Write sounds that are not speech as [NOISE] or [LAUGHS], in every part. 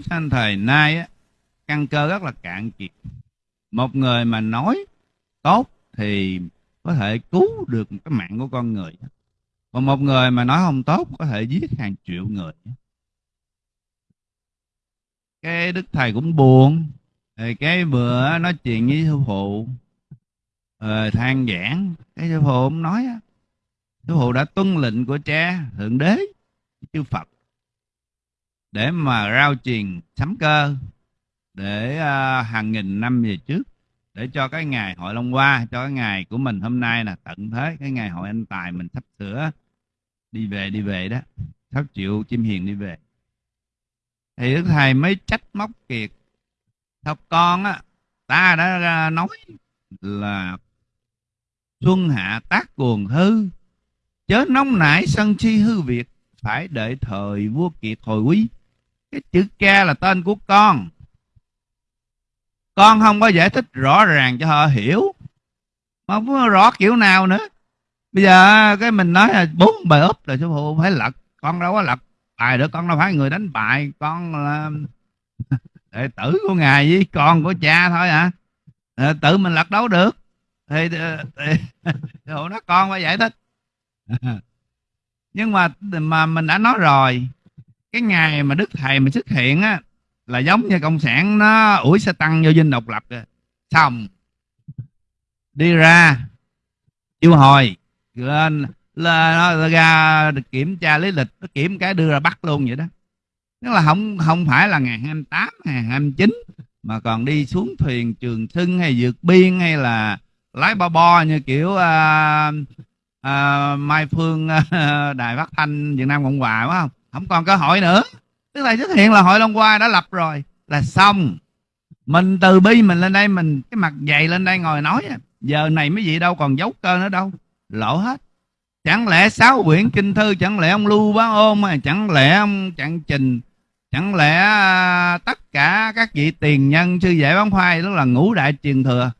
chúng sanh thời nay á, căn cơ rất là cạn kiệt. Một người mà nói tốt thì có thể cứu được cái mạng của con người. Còn một người mà nói không tốt có thể giết hàng triệu người. Cái đức thầy cũng buồn. Thì cái bữa nói chuyện với sư phụ ờ, than giảng. Cái sư phụ cũng nói sư phụ đã tuân lệnh của cha thượng đế chư phật để mà rao truyền sấm cơ để uh, hàng nghìn năm về trước để cho cái ngày hội long hoa cho cái ngày của mình hôm nay là tận thế cái ngày hội anh tài mình sắp sửa đi về đi về đó sắp triệu chim hiền đi về. Thì đức thầy mới trách móc kiệt. Sao con á ta đã nói là xuân hạ tác cuồng hư chớ nóng nảy sân chi hư việc phải đợi thời vua kiệt hồi quý cái chữ cha là tên của con. Con không có giải thích rõ ràng cho họ hiểu. Mà không có rõ kiểu nào nữa. Bây giờ à, cái mình nói là bốn bài úp là sư phụ phải lật. Con đâu có lật bài được con đâu phải người đánh bài. Con là [LAUGHS] đệ tử của ngài với con của cha thôi à, à tự mình lật đấu được? Thì, ờ, thì, [LAUGHS] thì nó con phải giải thích. [LAUGHS] Nhưng mà mà mình đã nói rồi cái ngày mà đức thầy mà xuất hiện á là giống như cộng sản nó ủi xe tăng vô dinh độc lập rồi xong. Đi ra. Yêu hồi. Lên là nó ra kiểm tra lý lịch nó kiểm cái đưa ra bắt luôn vậy đó. Tức là không không phải là ngày 28 ngày 29 mà còn đi xuống thuyền trường sưng hay vượt biên hay là lái bo bo như kiểu uh, uh, Mai Phương uh, [LAUGHS] đài phát thanh Việt Nam Cộng Hòa phải không? Không còn cơ hội nữa. Tức là xuất hiện là hội Long qua đã lập rồi, là xong. Mình từ bi mình lên đây, mình cái mặt dày lên đây ngồi nói à. giờ này mấy vị đâu còn giấu cơ nữa đâu. Lỗ hết. Chẳng lẽ sáu quyển kinh thư, chẳng lẽ ông lưu bá ôm mà, chẳng lẽ ông trạng trình, chẳng lẽ à, tất cả các vị tiền nhân, sư giải bán khoai đó là ngũ đại truyền thừa.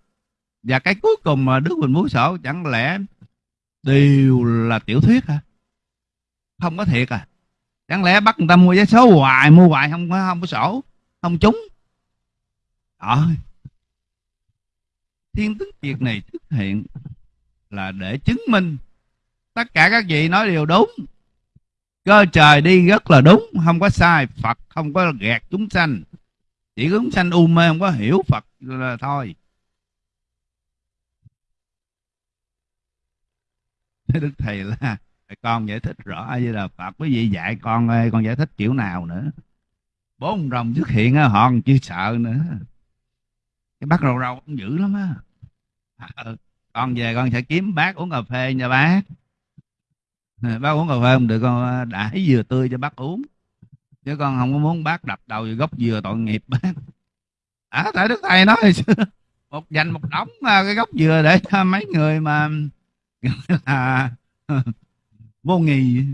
Và cái cuối cùng mà đức huỳnh muốn sổ, chẳng lẽ đều là tiểu thuyết hả? Không có thiệt à chẳng lẽ bắt người ta mua vé số hoài, mua hoài không có không có sổ, không trúng. Đó thiên tính việc này xuất hiện là để chứng minh tất cả các vị nói đều đúng. Cơ trời đi rất là đúng, không có sai phật, không có gạt chúng sanh. Chỉ chúng sanh u mê, không có hiểu phật là thôi. Đức thầy là con giải thích rõ a di đà phật quý vị dạy con ơi con giải thích kiểu nào nữa. Bốn rồng xuất hiện họ còn chưa sợ nữa. Cái bác rầu rầu cũng dữ lắm á. À, ừ, con về con sẽ kiếm bác uống cà phê nha bác. Bác uống cà phê không được con à, đãi dừa tươi cho bác uống. Chứ con không có muốn bác đập đầu vào gốc dừa tội nghiệp bác. À tại đức thầy nói một dành một đống à, cái gốc dừa để cho mấy người mà [LAUGHS] là vô nghị